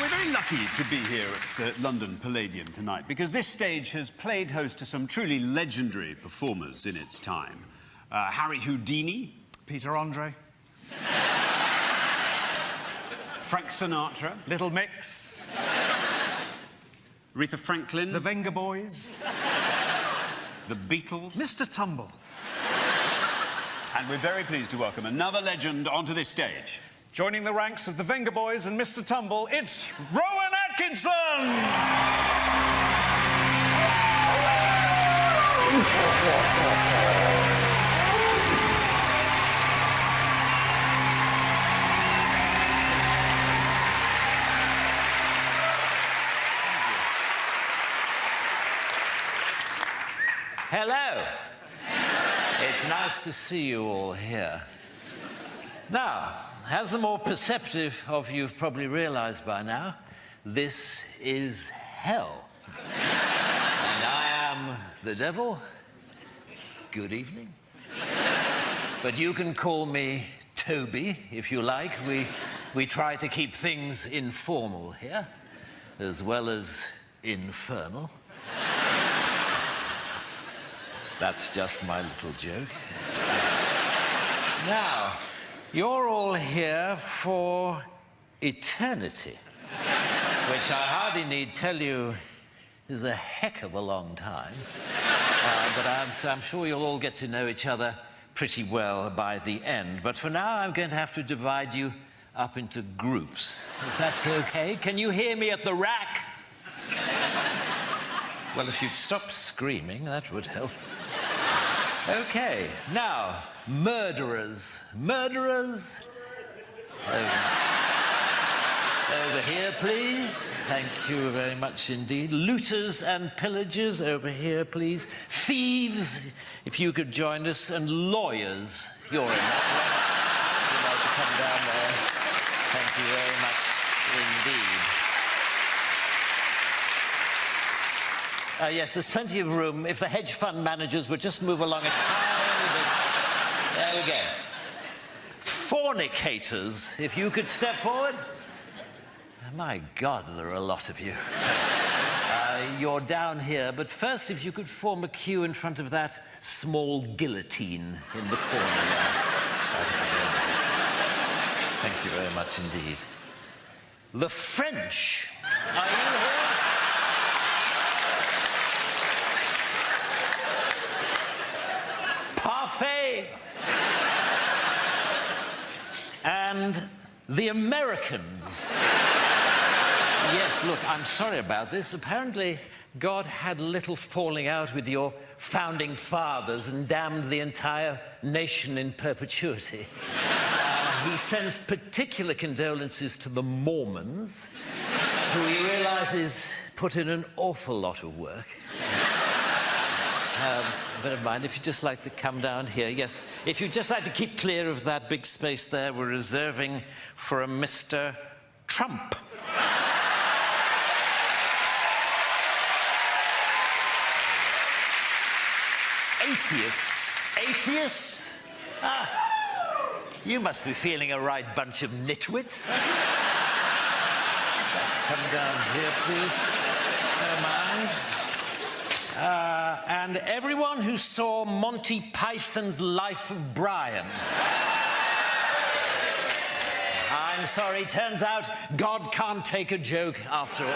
we're very lucky to be here at the London Palladium tonight because this stage has played host to some truly legendary performers in its time. Uh, Harry Houdini, Peter Andre, Frank Sinatra, Little Mix, Aretha Franklin, the Venga Boys, the Beatles, Mr. Tumble. and we're very pleased to welcome another legend onto this stage. Joining the ranks of the Venga Boys and Mr. Tumble, it's Rowan Atkinson! Hello. It's nice to see you all here. Now, as the more perceptive of you have probably realized by now, this is hell. and I am the devil. Good evening. But you can call me Toby if you like. We, we try to keep things informal here, as well as infernal. That's just my little joke. now, you're all here for eternity, which I hardly need tell you is a heck of a long time. Uh, but I'm, so I'm sure you'll all get to know each other pretty well by the end. But for now, I'm going to have to divide you up into groups. If that's okay. Can you hear me at the rack? Well, if you'd stop screaming, that would help. Okay, now, murderers. Murderers? Over, here, please. Thank you very much indeed. Looters and pillagers, over here, please. Thieves, if you could join us. And lawyers, you're in that to come down there. Thank you very much indeed. Uh, yes, there's plenty of room. If the hedge fund managers would just move along a tiny. Go. Fornicators, if you could step forward. My God, there are a lot of you. Uh, you're down here, but first, if you could form a queue in front of that small guillotine in the corner. Thank you very much indeed. The French. Are you here? Parfait. And the Americans. yes, look, I'm sorry about this. Apparently, God had a little falling out with your founding fathers and damned the entire nation in perpetuity. Uh, he sends particular condolences to the Mormons, who he realizes put in an awful lot of work. Um, never mind, if you'd just like to come down here, yes. If you'd just like to keep clear of that big space there, we're reserving for a Mr. Trump. Atheists. Atheists? Ah, you must be feeling a right bunch of nitwits. Come down here, please. No mind. Uh, Uh, and everyone who saw Monty Python's Life of Brian. I'm sorry, turns out God can't take a joke after all.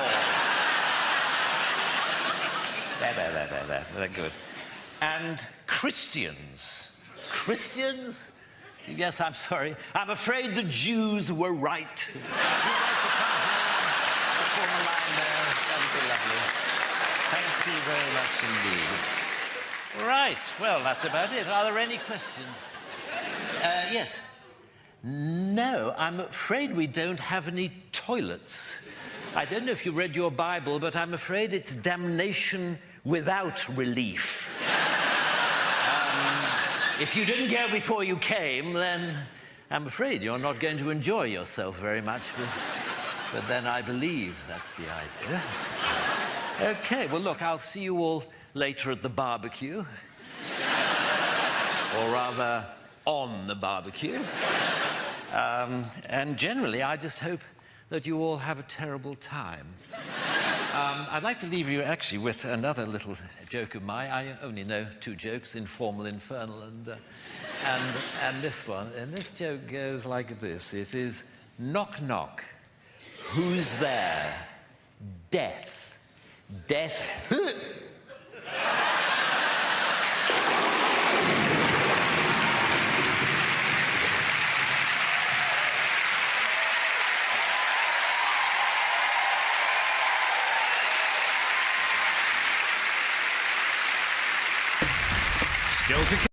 there, there, there, there, there. They're good. And Christians. Christians? Yes, I'm sorry. I'm afraid the Jews were right. Thank you very much indeed. Right, well, that's about it. Are there any questions? Uh, yes. No, I'm afraid we don't have any toilets. I don't know if you read your Bible, but I'm afraid it's damnation without relief. Um, if you didn't go before you came, then I'm afraid you're not going to enjoy yourself very much. But, but then I believe that's the idea. Okay, well, look, I'll see you all later at the barbecue. or rather, on the barbecue. Um, and generally, I just hope that you all have a terrible time. Um, I'd like to leave you actually with another little joke of mine. I only know two jokes, informal, infernal, and, uh, and, and this one. And this joke goes like this. It is knock, knock. Who's there? Death. Death. Still